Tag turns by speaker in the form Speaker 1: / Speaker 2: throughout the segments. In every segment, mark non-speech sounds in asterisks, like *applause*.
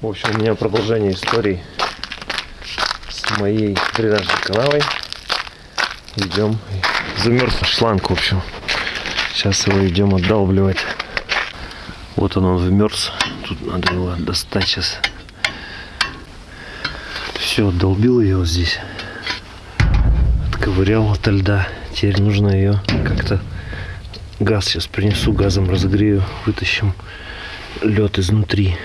Speaker 1: В общем, у меня продолжение истории с моей дренажной канавой. Идем. Замерз шланг, в общем. Сейчас его идем отдалбливать. Вот он, он вмерз. Тут надо его достать сейчас. Все, отдолбил ее вот здесь. Отковырял ото льда. Теперь нужно ее как-то... Газ сейчас принесу, газом разогрею, вытащим лед изнутри.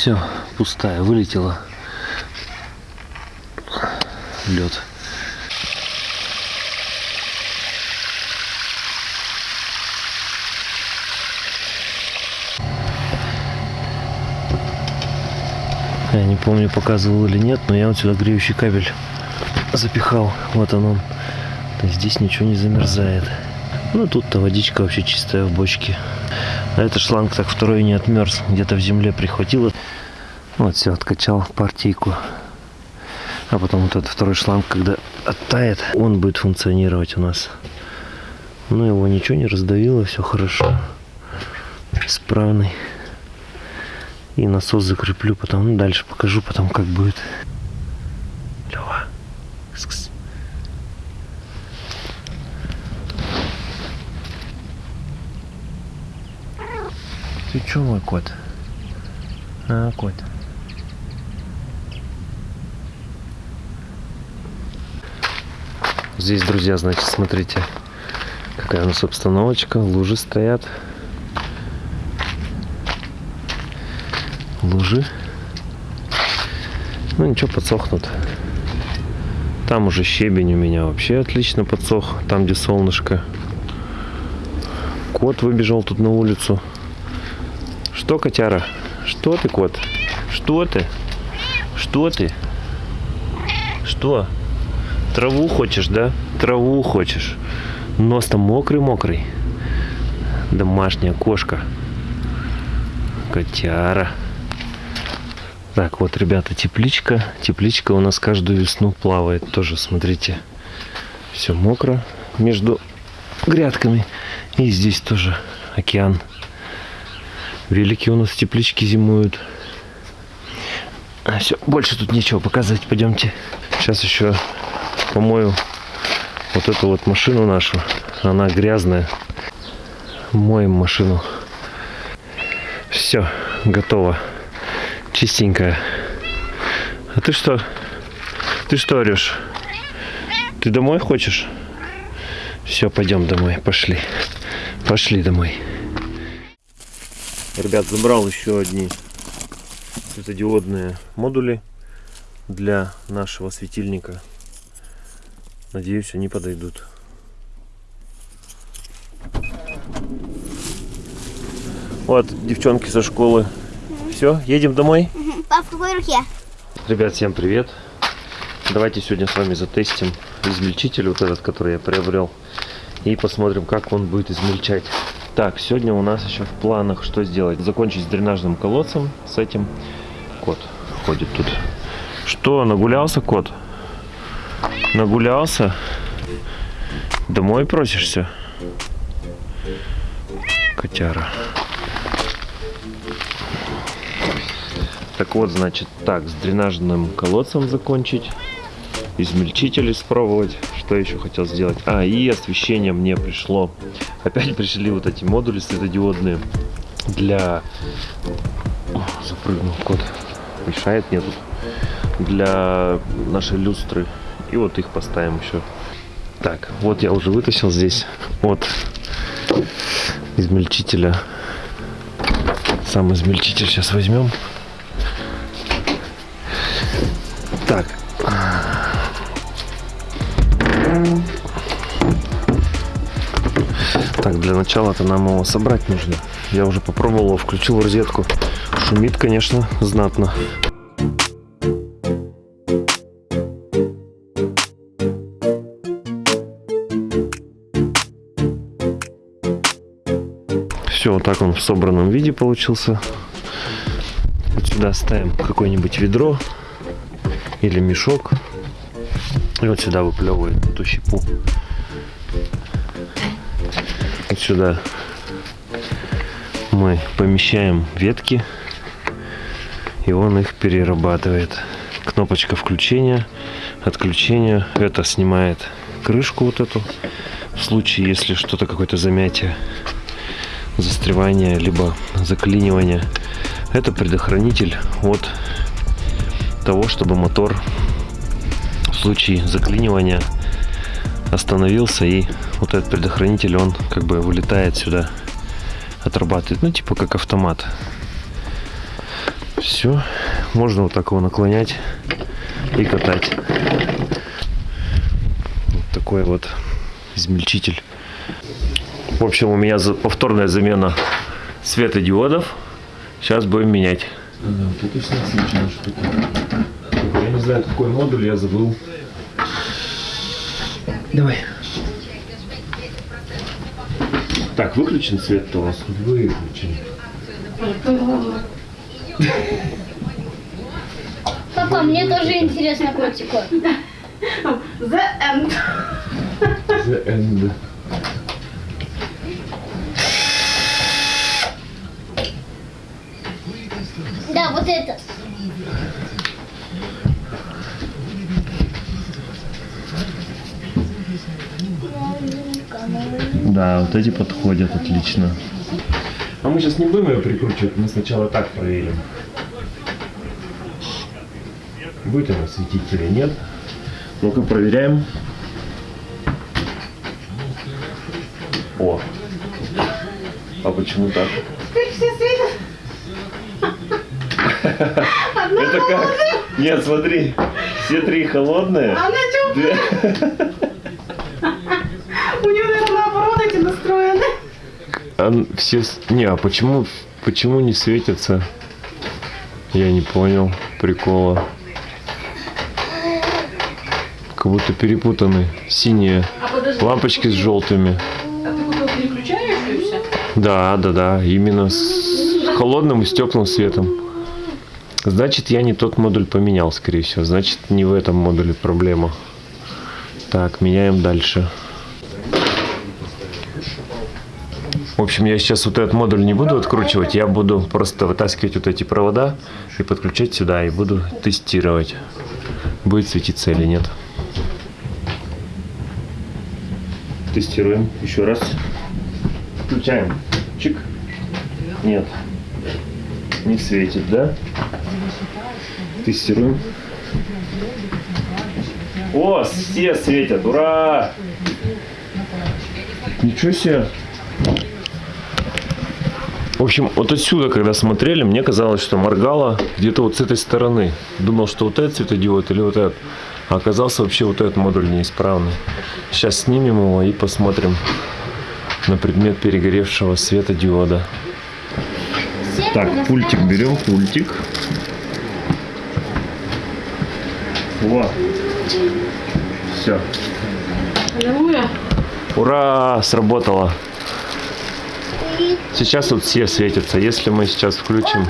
Speaker 1: Все, пустая, вылетела. Лед. Я не помню, показывал или нет, но я вот сюда греющий кабель запихал. Вот он он. Здесь ничего не замерзает. Ну, тут-то водичка вообще чистая в бочке. А этот шланг так второй не отмерз. Где-то в земле прихватило. Вот все, откачал партийку. А потом вот этот второй шланг, когда оттает, он будет функционировать у нас. Ну, его ничего не раздавило, все хорошо. Исправный. И насос закреплю, потом ну, дальше покажу, потом как будет. Лева. Кс-кс. Ты чё, мой кот? А, кот. Здесь, друзья, значит, смотрите, какая у нас обстановочка. Лужи стоят. Лужи. Ну, ничего, подсохнут. Там уже щебень у меня вообще отлично подсох. Там, где солнышко. Кот выбежал тут на улицу. Что, котяра? Что ты, кот? Что ты? Что ты? Что? Траву хочешь, да? Траву хочешь. Нос там мокрый-мокрый. Домашняя кошка. Котяра. Так, вот, ребята, тепличка. Тепличка у нас каждую весну плавает. Тоже, смотрите, все мокро между грядками. И здесь тоже океан. Велики у нас в тепличке зимуют. А, все, больше тут нечего показывать. Пойдемте. Сейчас еще помою вот эту вот машину нашу. Она грязная. Моем машину. Все, готово. Чистенькая. А ты что? Ты что орешь? Ты домой хочешь? Все, пойдем домой. Пошли. Пошли домой. Ребят, забрал еще одни светодиодные модули для нашего светильника. Надеюсь, они подойдут. Вот, девчонки со школы. Все, едем домой?
Speaker 2: Пап, в какой руке?
Speaker 1: Ребят, всем привет. Давайте сегодня с вами затестим измельчитель, вот этот, который я приобрел. И посмотрим, как он будет измельчать. Так, сегодня у нас еще в планах что сделать? Закончить с дренажным колодцем, с этим. Кот ходит тут. Что, нагулялся кот? Нагулялся? Домой просишься? Котяра. Так вот, значит, так, с дренажным колодцем закончить. Измельчитель испробовать. Что еще хотел сделать? А, и освещение мне пришло. Опять пришли вот эти модули светодиодные для... О, запрыгнул кот. Мешает мне. Для нашей люстры. И вот их поставим еще. Так, вот я уже вытащил здесь от измельчителя. Сам измельчитель сейчас возьмем. Так. Так, для начала-то нам его собрать нужно. Я уже попробовал, включил розетку. Шумит, конечно, знатно. Так он в собранном виде получился. Вот сюда ставим какое-нибудь ведро или мешок. И вот сюда выплевывает эту щепу. Вот сюда мы помещаем ветки, и он их перерабатывает. Кнопочка включения, отключения. Это снимает крышку вот эту. В случае, если что-то, какое-то замятие, застревание, либо заклинивание. Это предохранитель от того, чтобы мотор в случае заклинивания остановился и вот этот предохранитель он как бы вылетает сюда отрабатывает ну типа как автомат. Все можно вот так его наклонять и катать. Вот такой вот измельчитель в общем у меня повторная замена светодиодов сейчас будем менять
Speaker 2: да, тут и сносительная штука. Я не знаю, какой модуль, я забыл.
Speaker 1: Давай. Так, выключен свет-то у вас?
Speaker 2: Выключен.
Speaker 3: Папа, мне тоже интересно котику.
Speaker 4: The end.
Speaker 2: The end.
Speaker 3: Да, вот это.
Speaker 1: Да, вот эти подходят отлично.
Speaker 2: А мы сейчас не будем ее прикручивать, мы сначала так проверим. Будет она светить или нет.
Speaker 1: Ну-ка проверяем. О. А почему так?
Speaker 4: Теперь все
Speaker 1: Это как? Нет, смотри. Все три холодные.
Speaker 4: Она теплая.
Speaker 1: Две-
Speaker 4: У нее, наверное, наоборот эти настроены.
Speaker 1: А все... Не, а почему, почему не светятся? Я не понял прикола. Как будто перепутаны. Синие
Speaker 4: А подожди.
Speaker 1: лампочки с желтыми.
Speaker 4: А ты купил переключающуюся?
Speaker 1: Да, да, да. Именно с холодным и с теплым светом. Значит, я не тот модуль поменял, скорее всего. Значит, не в этом модуле проблема. Так, меняем дальше. В общем, я сейчас вот этот модуль не буду откручивать. Я буду просто вытаскивать вот эти провода и подключать сюда. И буду тестировать, будет светиться или нет. Тестируем еще раз. Включаем. Чик. Нет. Не светит, да? Тестируем. О, все светят. Ура! Ничего себе. В общем, вот отсюда, когда смотрели, мне казалось, что моргало где-то вот с этой стороны. Думал, что вот этот светодиод или вот этот. А оказался вообще вот этот модуль неисправный. Сейчас снимем его и посмотрим на предмет перегоревшего светодиода. Так, пультик берем, пультик. Во. Все. Ура! Сработало. Сейчас вот все светятся. Если мы сейчас включим...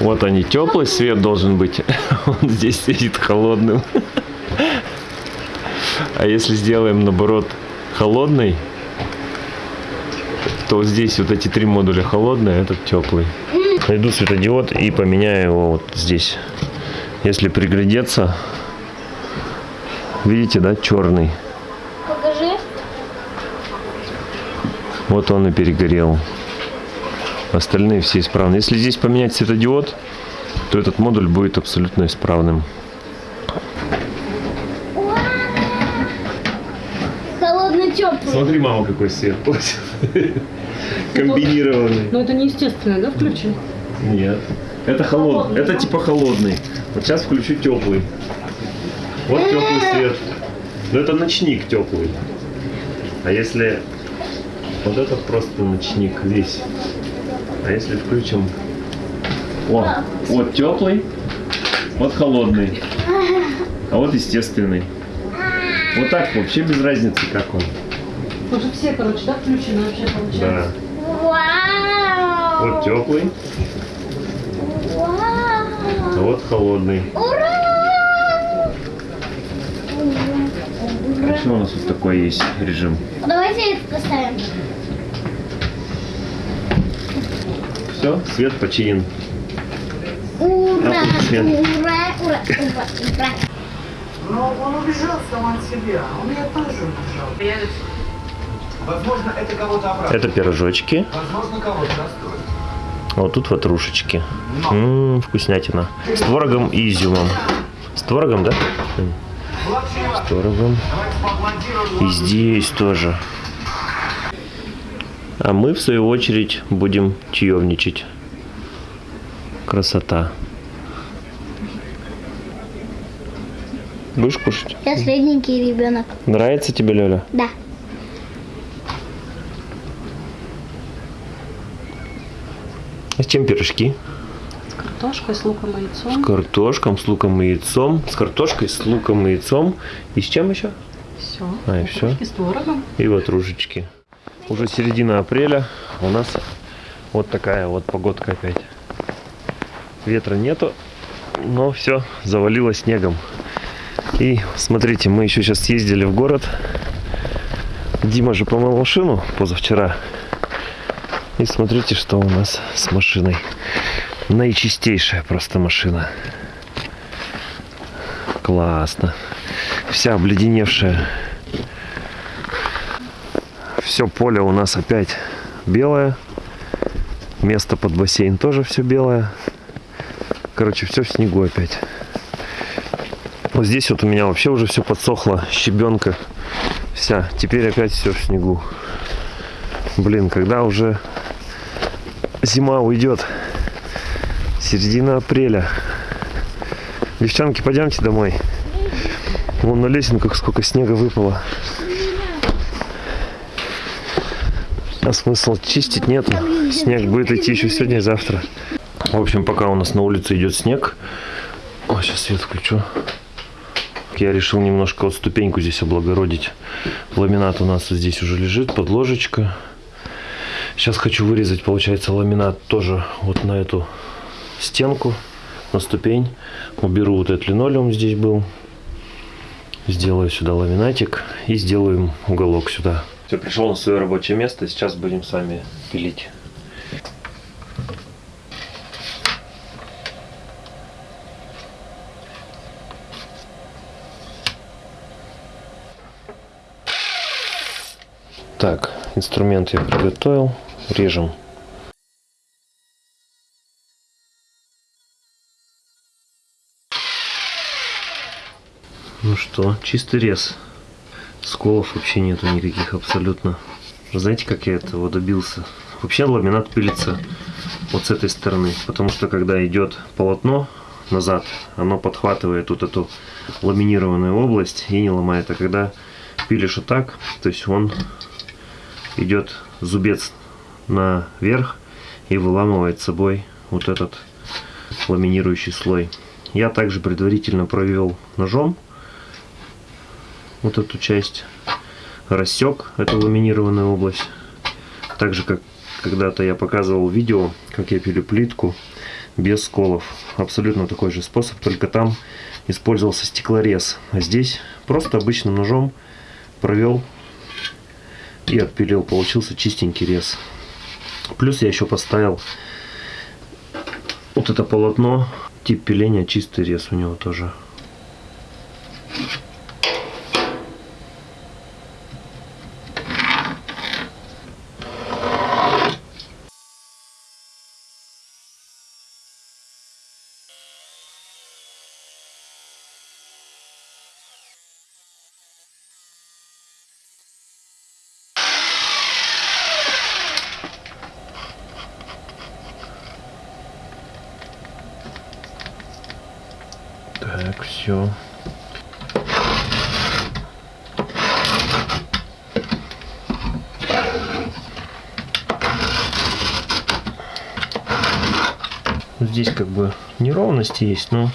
Speaker 1: Вот они, теплый свет должен быть. *laughs* Он здесь сидит холодным. А если сделаем наоборот холодный, то здесь вот эти три модуля холодные, а этот теплый. Найду светодиод и поменяю его вот здесь. Если приглядеться, видите, да, черный.
Speaker 3: Покажи.
Speaker 1: Вот он и перегорел. Остальные все исправны. Если здесь поменять светодиод, то этот модуль будет абсолютно исправным. Смотри, мама, какой свет. *laughs* Комбинированный.
Speaker 4: Ну это неестественно, да, включен?
Speaker 1: Нет. Это холодный. Это типа холодный. Вот сейчас включу теплый. Вот теплый свет. Но это ночник теплый. А если вот этот просто ночник весь. А если включим... О, вот теплый, вот холодный. А вот естественный. Вот так вообще без разницы, как он.
Speaker 4: Что все, короче, да, включены вообще получается.
Speaker 1: Да.
Speaker 3: Вау!
Speaker 1: Вот теплый, а
Speaker 3: Вау!
Speaker 1: вот холодный.
Speaker 3: Ура!
Speaker 1: Еще у нас вот такой есть режим.
Speaker 3: Давайте это поставим.
Speaker 1: Все, свет починен.
Speaker 3: Ура!
Speaker 1: Аплодисменты.
Speaker 3: Ура! Ура! Ура! Ура!
Speaker 4: Но он убежал сам от себя. Он меня тоже убежал.
Speaker 5: Возможно, это кого-то оправдывает.
Speaker 1: Это пирожочки.
Speaker 5: Возможно, кого-то расстроит.
Speaker 1: А вот тут ватрушечки. Ммм, вкуснятина. С творогом и изюмом. С творогом, да? С творогом. И здесь тоже. А мы, в свою очередь, будем чаевничать. Красота. Будешь кушать?
Speaker 3: Я средненький ребенок.
Speaker 1: Нравится тебе, Лёля?
Speaker 3: Да.
Speaker 1: С чем пирожки?
Speaker 4: Картошка с луком и
Speaker 1: С
Speaker 4: яйцом.
Speaker 1: картошком, с луком и яйцом. С картошкой, с луком и яйцом. И с чем еще?
Speaker 4: Все.
Speaker 1: А, и всё?
Speaker 4: с творогом.
Speaker 1: И ватрушечки. Уже середина апреля. У нас вот такая вот погодка опять. Ветра нету, но все завалило снегом. И смотрите, мы еще сейчас съездили в город. Дима же помыл машину позавчера. И смотрите, что у нас с машиной. Наичистейшая просто машина. Классно. Вся обледеневшая. Все поле у нас опять белое. Место под бассейн тоже все белое. Короче, все в снегу опять. Вот здесь вот у меня вообще уже все подсохло. Щебенка вся. Теперь опять все в снегу. Блин, когда уже зима уйдет? Середина апреля. Девчонки, пойдемте домой. Вон на лесенках сколько снега выпало. А смысл чистить нету. Снег будет идти еще сегодня и завтра. В общем, пока у нас на улице идет снег. О, сейчас свет включу. Я решил немножко вот ступеньку здесь облагородить. Ламинат у нас здесь уже лежит, подложечка. Сейчас хочу вырезать, получается, ламинат тоже вот на эту стенку, на ступень. Уберу вот этот линолеум здесь был. Сделаю сюда ламинатик и сделаем уголок сюда. Все, пришел на свое рабочее место. Сейчас будем с вами пилить. Так, инструмент я приготовил. Режем. Ну что, чистый рез. Сколов вообще нету никаких абсолютно. Знаете, как я этого добился? Вообще ламинат пилится вот с этой стороны, потому что когда идет полотно назад, оно подхватывает вот эту ламинированную область и не ломает. А когда пилишь вот так, то есть он идет зубец наверх и выламывает собой вот этот ламинирующий слой. Я также предварительно провел ножом вот эту часть, рассек эту ламинированную область. Так же, как когда-то я показывал видео, как я пилю плитку без сколов. Абсолютно такой же способ, только там использовался стеклорез. А здесь просто обычным ножом провел и отпилил. Получился чистенький рез. Плюс я еще поставил вот это полотно, тип пиления, чистый рез у него тоже. Так, все. Здесь как бы неровности есть, но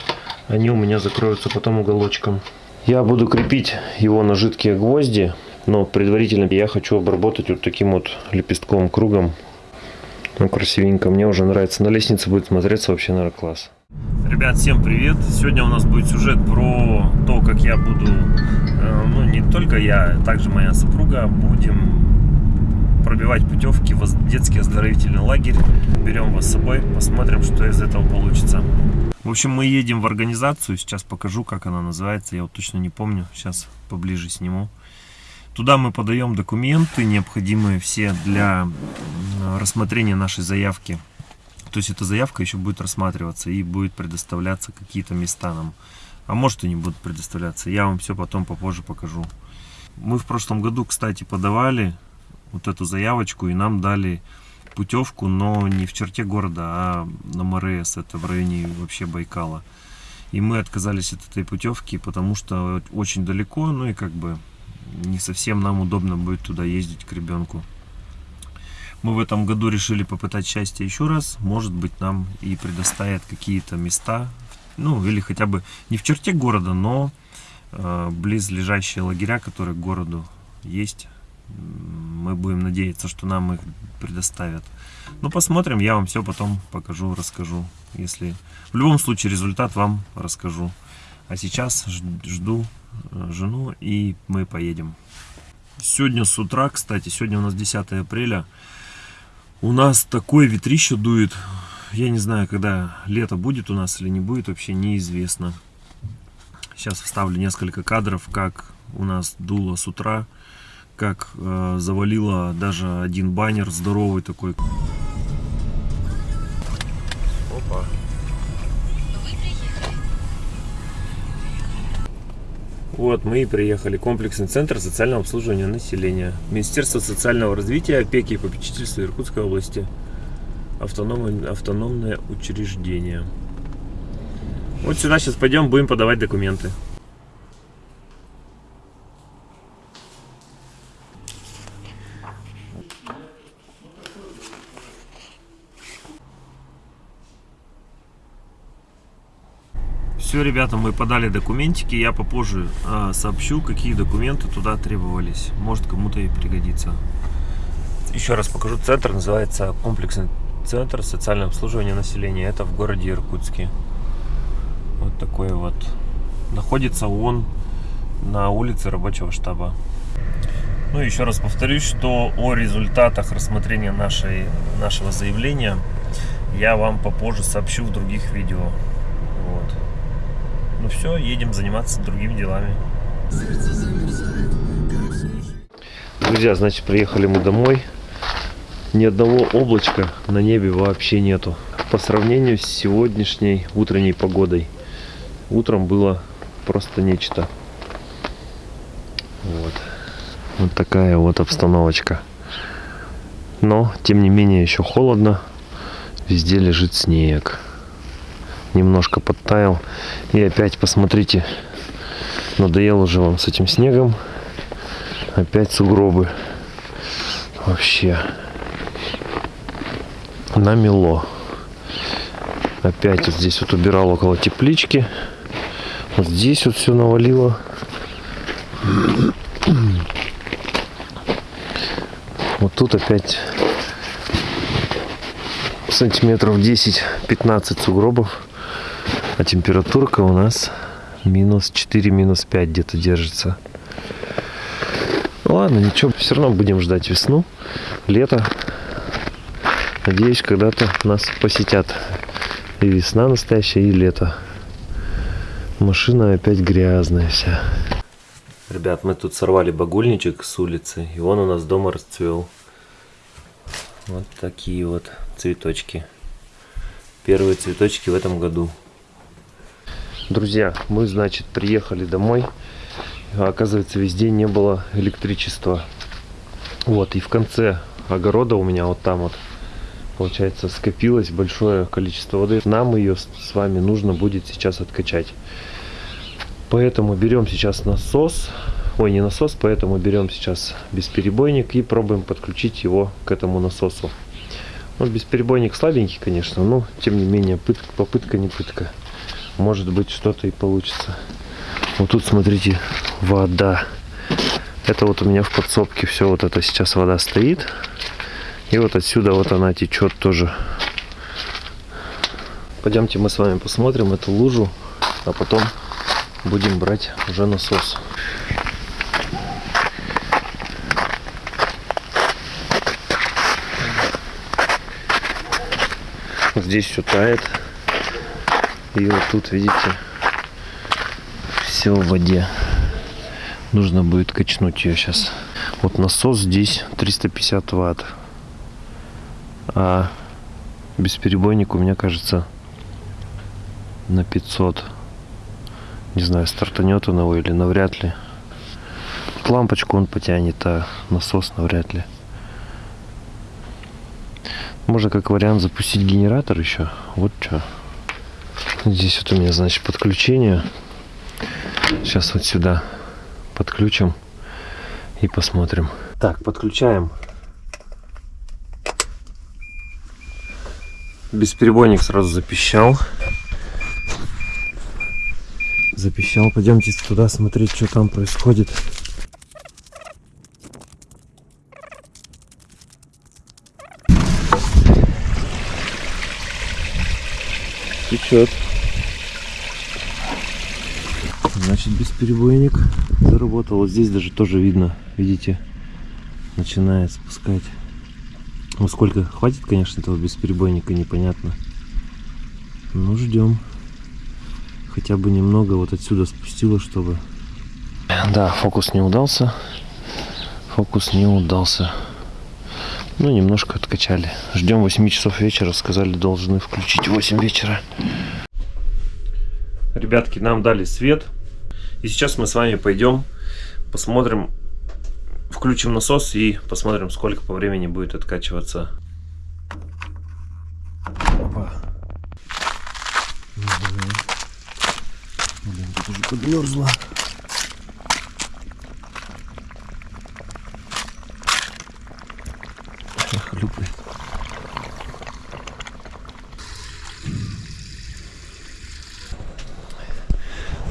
Speaker 1: они у меня закроются потом уголочком. Я буду крепить его на жидкие гвозди, но предварительно я хочу обработать вот таким вот лепестковым кругом. Ну, красивенько. Мне уже нравится. На лестнице будет смотреться вообще, наверное, класс. Ребят, всем привет! Сегодня у нас будет сюжет про то, как я буду, э, ну, не только я, также моя супруга будем пробивать путевки в детский оздоровительный лагерь. Берем вас с собой, посмотрим, что из этого получится. В общем, мы едем в организацию. Сейчас покажу, как она называется. Я вот точно не помню. Сейчас поближе сниму. Туда мы подаем документы, необходимые все для рассмотрения нашей заявки. То есть эта заявка еще будет рассматриваться и будет предоставляться какие-то места нам. А может и не будут предоставляться. Я вам все потом попозже покажу. Мы в прошлом году, кстати, подавали вот эту заявочку и нам дали путевку, но не в черте города, а на МРС, это в районе вообще Байкала. И мы отказались от этой путевки, потому что очень далеко, ну и как бы не совсем нам удобно будет туда ездить к ребенку. Мы в этом году решили попытать счастье еще раз. Может быть, нам и предоставят какие-то места, ну или хотя бы не в черте города, но э, близлежащие лагеря, которые к городу есть. Мы будем надеяться, что нам их предоставят. Ну, посмотрим, я вам все потом покажу, расскажу. Если в любом случае результат вам расскажу. А сейчас жду жену и мы поедем. Сегодня с утра, кстати, сегодня у нас 10 апреля. У нас такое ветрище дует. Я не знаю, когда лето будет у нас или не будет, вообще неизвестно. Сейчас вставлю несколько кадров, как у нас дуло с утра, как э, завалило даже один баннер здоровый такой. Опа. Вот мы и приехали. Комплексный центр социального обслуживания населения. Министерство социального развития, опеки и попечительства Иркутской области. Автономное, автономное учреждение. Вот сюда сейчас пойдем, будем подавать документы. Все, ребята, мы подали документики. Я попозже э, сообщу, какие документы туда требовались. Может, кому-то и пригодится. Еще раз покажу. Центр называется комплексный центр социального обслуживания населения. Это в городе Иркутске. Вот такой вот. Находится он на улице рабочего штаба. Ну, еще раз повторюсь, что о результатах рассмотрения нашей, нашего заявления я вам попозже сообщу в других видео. Все, едем заниматься другими делами. Друзья, значит, приехали мы домой. Ни одного облачка на небе вообще нету. По сравнению с сегодняшней утренней погодой. Утром было просто нечто. Вот. Вот такая вот обстановочка. Но, тем не менее, еще холодно. Везде лежит снег. Немножко подтаял. И опять, посмотрите, надоел уже вам с этим снегом. Опять сугробы. Вообще. Намело. Опять вот здесь вот убирал около теплички. Вот здесь вот все навалило. Вот тут опять сантиметров 10-15 сугробов. А температурка у нас минус 4, минус 5 где-то держится. Ладно, ничего, все равно будем ждать весну, лето. Надеюсь, когда-то нас посетят и весна настоящая, и лето. Машина опять грязная вся. Ребят, мы тут сорвали багульничек с улицы, и он у нас дома расцвел. Вот такие вот цветочки. Первые цветочки в этом году. Друзья, мы, значит, приехали домой. Оказывается, везде не было электричества. Вот, и в конце огорода у меня вот там вот, получается, скопилось большое количество воды. Нам ее с вами нужно будет сейчас откачать. Поэтому берем сейчас насос. Ой, не насос, поэтому берем сейчас бесперебойник и пробуем подключить его к этому насосу. Ну, бесперебойник слабенький, конечно, но тем не менее пытка, попытка не пытка может быть что-то и получится. Вот тут, смотрите, вода. Это вот у меня в подсобке все вот это сейчас вода стоит. И вот отсюда вот она течет тоже. Пойдемте мы с вами посмотрим эту лужу, а потом будем брать уже насос. Здесь все тает. И вот тут, видите, все в воде. Нужно будет качнуть ее сейчас. Вот насос здесь 350 ватт. А бесперебойник у меня, кажется, на 500. Не знаю, стартанет он его или навряд ли. Вот лампочку он потянет, а насос навряд ли. Можно как вариант запустить генератор еще. Вот что. Здесь вот у меня, значит, подключение. Сейчас вот сюда подключим и посмотрим. Так, подключаем. Бесперебойник сразу запищал. Запищал. Пойдемте туда смотреть, что там происходит. Течет. Значит, бесперебойник заработал. Вот здесь даже тоже видно, видите, начинает спускать. Ну, сколько хватит, конечно, этого бесперебойника, непонятно. Ну, ждем. Хотя бы немного вот отсюда спустило, чтобы... Да, фокус не удался. Фокус не удался. Ну, немножко откачали. Ждем 8 часов вечера. Сказали, должны включить в 8 вечера. Ребятки, нам дали свет. И сейчас мы с вами пойдем, посмотрим, включим насос и посмотрим, сколько по времени будет откачиваться. Опа. Блин, тут уже подмерзла.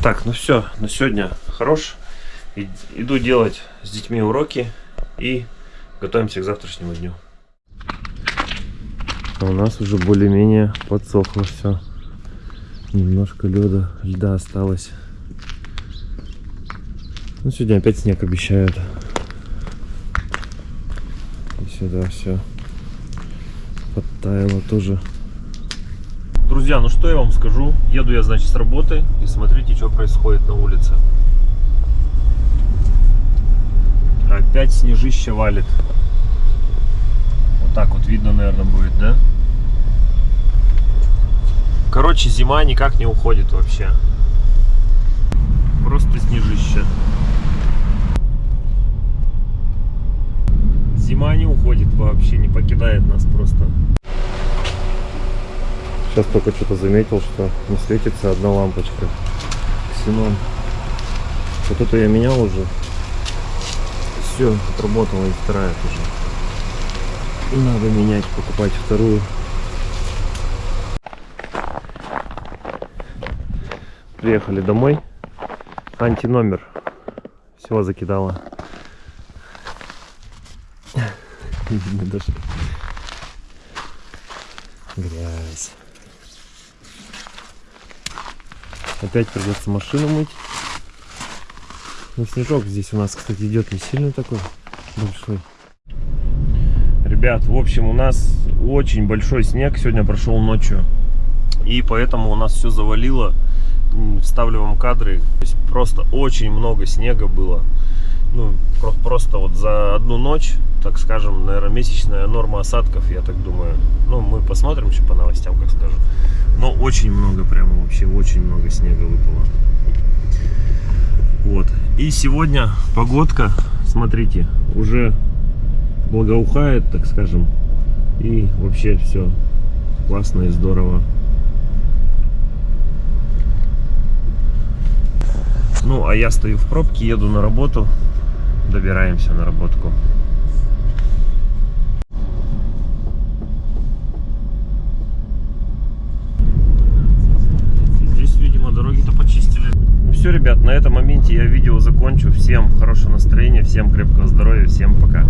Speaker 1: Так, ну все, на сегодня хорош. И- Иду делать с детьми уроки и готовимся к завтрашнему дню. А у нас уже более-менее подсохло все. Немножко льда, льда осталось. Ну, сегодня опять снег обещают. И сюда все подтаяло тоже. Друзья, ну что я вам скажу? Еду я, значит, с работы и смотрите, что происходит на улице. Опять снежище валит. Вот так вот видно, наверное, будет, да? Короче, зима никак не уходит вообще. Просто снежище. Зима не уходит вообще, не покидает нас просто. Сейчас только что-то заметил, что не светится одна лампочка. Ксенон. Вот эту я менял уже. Все, отработала и вторая тоже. Надо менять, покупать вторую. Приехали домой. Антиномер. Все закидала. *laughs* Грязь. Опять придется машину мыть. Ну, снежок здесь у нас, кстати, идет не сильно такой большой. Ребят, в общем, у нас очень большой снег сегодня прошел ночью. И поэтому у нас все завалило. Вставлю вам кадры. То есть просто очень много снега было. Ну, про- просто вот за одну ночь, так скажем, наверное, месячная норма осадков, я так думаю. Ну, мы посмотрим еще по новостям, как скажут. Но очень много, прямо вообще, очень много снега выпало. Вот. И сегодня погодка, смотрите, уже благоухает, так скажем. И вообще все классно и здорово. Ну, а я стою в пробке, еду на работу. Добираемся на работку. Здесь, видимо, дороги-то почистили. Ну все, ребят, на этом моменте я видео закончу. Всем хорошего настроения, всем крепкого здоровья, всем пока.